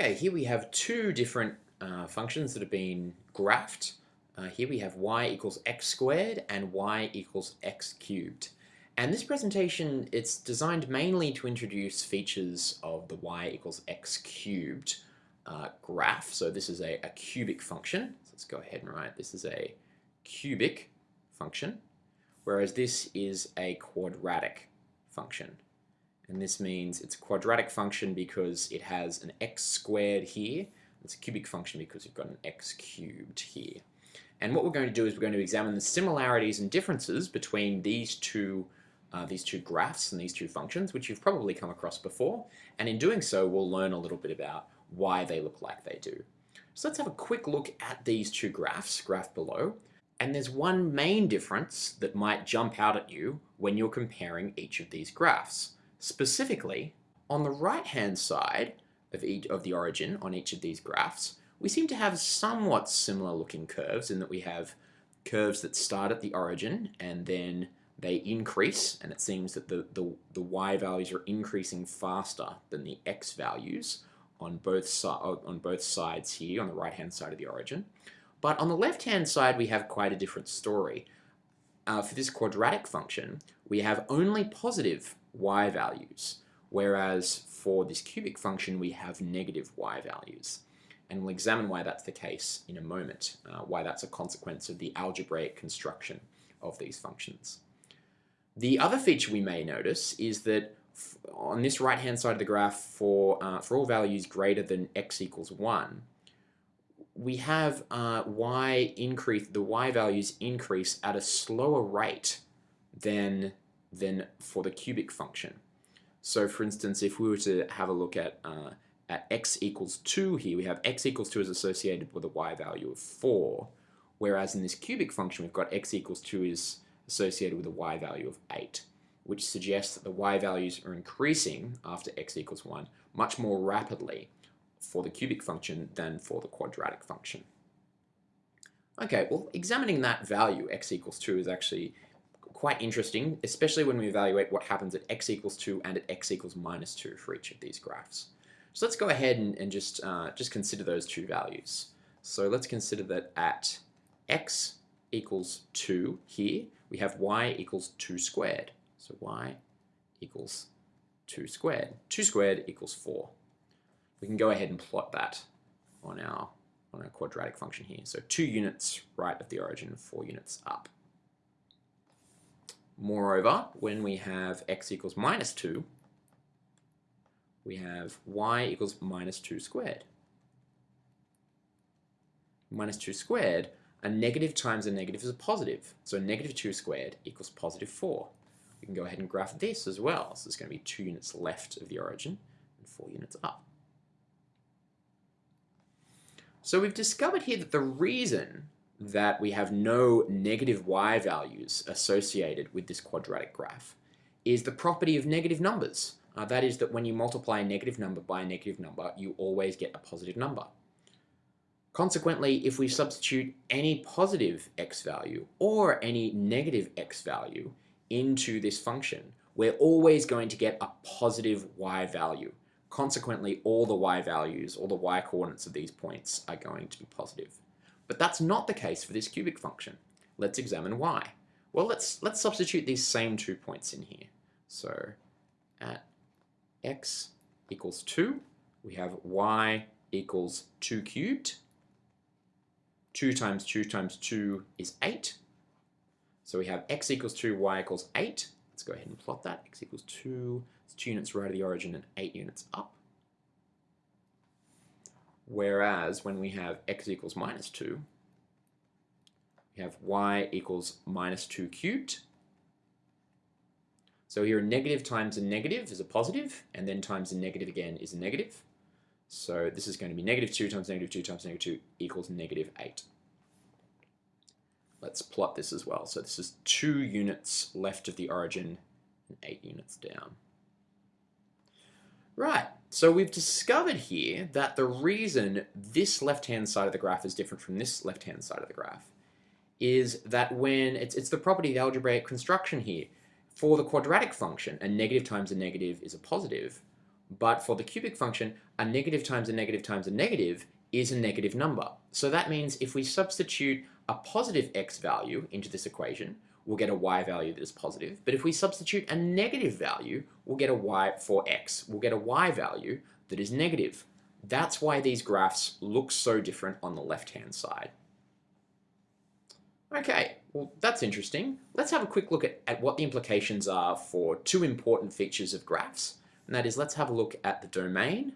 Okay, here we have two different uh, functions that have been graphed. Uh, here we have y equals x squared and y equals x cubed. And this presentation, it's designed mainly to introduce features of the y equals x cubed uh, graph. So this is a, a cubic function. So let's go ahead and write this is a cubic function, whereas this is a quadratic function. And this means it's a quadratic function because it has an x squared here. It's a cubic function because you've got an x cubed here. And what we're going to do is we're going to examine the similarities and differences between these two uh, these two graphs and these two functions, which you've probably come across before. And in doing so, we'll learn a little bit about why they look like they do. So let's have a quick look at these two graphs, graph below. And there's one main difference that might jump out at you when you're comparing each of these graphs. Specifically, on the right-hand side of, each, of the origin on each of these graphs, we seem to have somewhat similar looking curves in that we have curves that start at the origin and then they increase and it seems that the, the, the y values are increasing faster than the x values on both, si on both sides here on the right hand side of the origin. But on the left hand side we have quite a different story. Uh, for this quadratic function we have only positive y values, whereas for this cubic function we have negative y values. And we'll examine why that's the case in a moment, uh, why that's a consequence of the algebraic construction of these functions. The other feature we may notice is that on this right hand side of the graph for, uh, for all values greater than x equals 1, we have uh, y increase, the y values increase at a slower rate than than for the cubic function. So for instance, if we were to have a look at, uh, at x equals 2 here, we have x equals 2 is associated with a y value of 4, whereas in this cubic function we've got x equals 2 is associated with a y value of 8, which suggests that the y values are increasing after x equals 1 much more rapidly for the cubic function than for the quadratic function. Okay, well examining that value, x equals 2, is actually quite interesting, especially when we evaluate what happens at x equals 2 and at x equals minus 2 for each of these graphs. So let's go ahead and, and just, uh, just consider those two values. So let's consider that at x equals 2 here, we have y equals 2 squared. So y equals 2 squared. 2 squared equals 4. We can go ahead and plot that on our, on our quadratic function here. So 2 units right of the origin, 4 units up. Moreover, when we have x equals minus 2, we have y equals minus 2 squared. Minus 2 squared, a negative times a negative is a positive. So negative 2 squared equals positive 4. We can go ahead and graph this as well. So there's going to be 2 units left of the origin and 4 units up. So we've discovered here that the reason that we have no negative y values associated with this quadratic graph is the property of negative numbers. Uh, that is that when you multiply a negative number by a negative number, you always get a positive number. Consequently, if we substitute any positive x value or any negative x value into this function, we're always going to get a positive y value. Consequently, all the y values, all the y coordinates of these points are going to be positive. But that's not the case for this cubic function. Let's examine why. Well, let's, let's substitute these same two points in here. So at x equals 2, we have y equals 2 cubed. 2 times 2 times 2 is 8. So we have x equals 2, y equals 8. Let's go ahead and plot that. x equals 2, it's 2 units right of the origin and 8 units up. Whereas when we have x equals minus 2, we have y equals minus 2 cubed. So here a negative times a negative is a positive, and then times a negative again is a negative. So this is going to be negative 2 times negative 2 times negative 2 equals negative 8. Let's plot this as well. So this is 2 units left of the origin and 8 units down. Right, so we've discovered here that the reason this left-hand side of the graph is different from this left-hand side of the graph is that when, it's, it's the property of the algebraic construction here, for the quadratic function, a negative times a negative is a positive, But for the cubic function, a negative times a negative times a negative is a negative number. So that means if we substitute a positive x value into this equation, we'll get a y value that is positive. But if we substitute a negative value, we'll get a y for x. We'll get a y value that is negative. That's why these graphs look so different on the left-hand side. Okay, well that's interesting. Let's have a quick look at, at what the implications are for two important features of graphs. And that is, let's have a look at the domain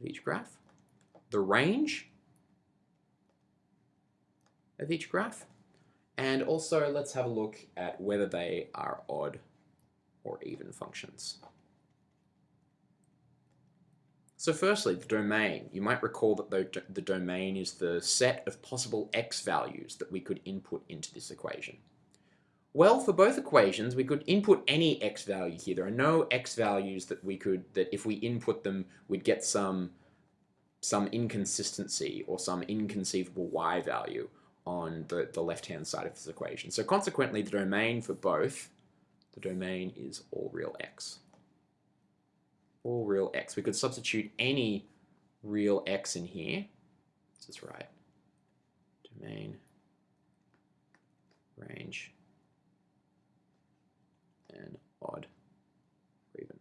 of each graph, the range of each graph, and also let's have a look at whether they are odd or even functions. So firstly, the domain. You might recall that the, the domain is the set of possible x values that we could input into this equation. Well, for both equations, we could input any x value here. There are no x values that we could, that if we input them, we'd get some, some inconsistency or some inconceivable y value on the, the left-hand side of this equation. So consequently, the domain for both, the domain is all real x all real x. We could substitute any real x in here. This is right. Domain, range, and odd or even.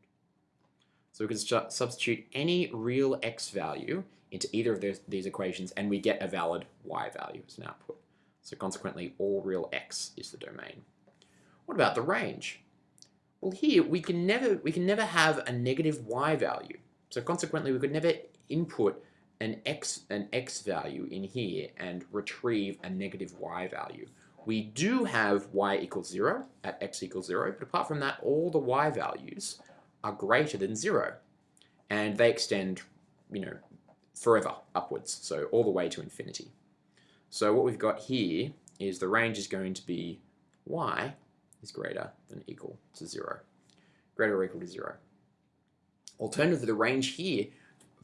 So we could substitute any real x value into either of those, these equations and we get a valid y value as an output. So consequently, all real x is the domain. What about the range? Well, here we can never we can never have a negative y value. So consequently, we could never input an x an x value in here and retrieve a negative y value. We do have y equals 0 at x equals 0, but apart from that, all the y values are greater than 0. And they extend, you know, forever upwards, so all the way to infinity. So what we've got here is the range is going to be y is greater than equal to 0. Greater or equal to 0. Alternatively, the range here,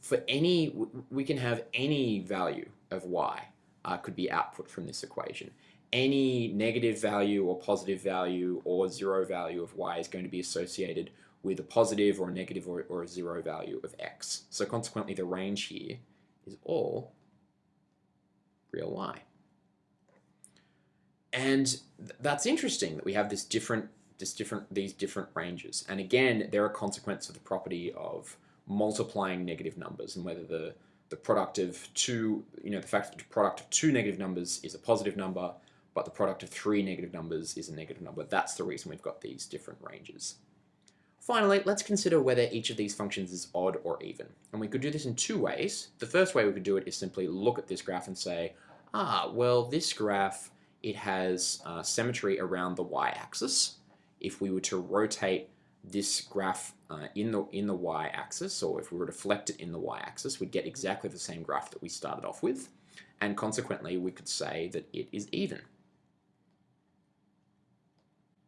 for any, we can have any value of y uh, could be output from this equation. Any negative value or positive value or zero value of y is going to be associated with a positive or a negative or, or a zero value of x. So consequently, the range here is all real y. And th that's interesting that we have this different, this different, these different ranges. And again, they're a consequence of the property of multiplying negative numbers and whether the, the product of two, you know, the fact that the product of two negative numbers is a positive number, but the product of three negative numbers is a negative number. That's the reason we've got these different ranges. Finally, let's consider whether each of these functions is odd or even. And we could do this in two ways. The first way we could do it is simply look at this graph and say, ah, well, this graph it has uh, symmetry around the y-axis. If we were to rotate this graph uh, in the in the y-axis, or if we were to deflect it in the y-axis, we'd get exactly the same graph that we started off with, and consequently we could say that it is even.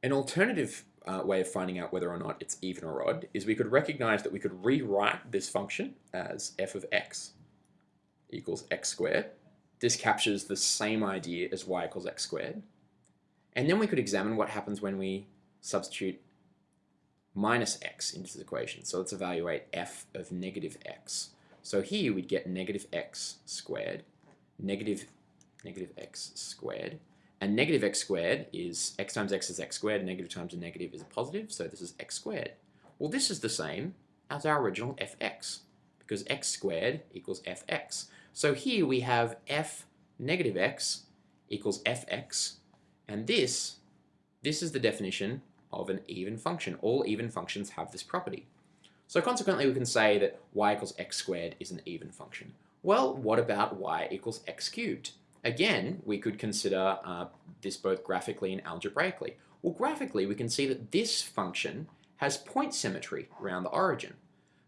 An alternative uh, way of finding out whether or not it's even or odd is we could recognize that we could rewrite this function as f of x equals x squared this captures the same idea as y equals x squared. And then we could examine what happens when we substitute minus x into this equation. So let's evaluate f of negative x. So here we'd get negative x squared, negative, negative x squared, and negative x squared is x times x is x squared, negative times a negative is a positive, so this is x squared. Well, this is the same as our original fx, because x squared equals fx. So here we have f negative x equals fx, and this, this is the definition of an even function. All even functions have this property. So consequently, we can say that y equals x squared is an even function. Well, what about y equals x cubed? Again, we could consider uh, this both graphically and algebraically. Well, graphically, we can see that this function has point symmetry around the origin.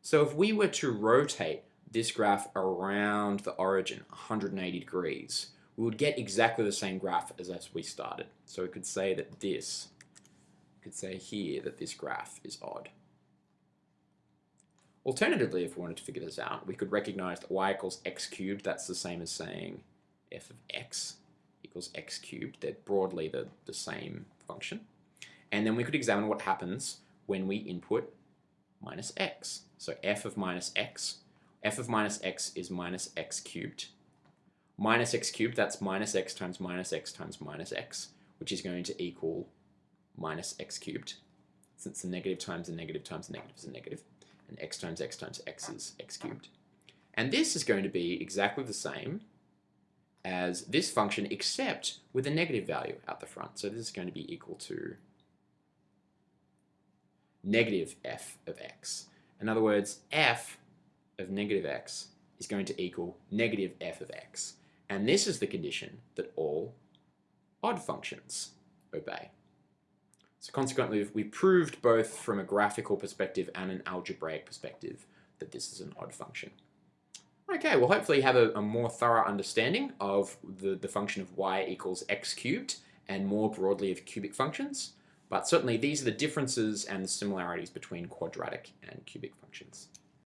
So if we were to rotate this graph around the origin, 180 degrees, we would get exactly the same graph as as we started. So we could say that this, could say here that this graph is odd. Alternatively, if we wanted to figure this out, we could recognize that y equals x cubed. That's the same as saying f of x equals x cubed. They're broadly the, the same function. And then we could examine what happens when we input minus x. So f of minus x, f of minus x is minus x cubed. Minus x cubed, that's minus x times minus x times minus x, which is going to equal minus x cubed. Since the negative times the negative times the negative is a negative, and x times x times x is x cubed. And this is going to be exactly the same as this function except with a negative value out the front. So this is going to be equal to negative f of x. In other words, f of negative x is going to equal negative f of x. And this is the condition that all odd functions obey. So consequently, we've proved both from a graphical perspective and an algebraic perspective that this is an odd function. Okay, well hopefully you have a, a, more thorough understanding of the, the function of y equals x cubed and more broadly of cubic functions. But certainly these are the differences and the similarities between quadratic and cubic functions.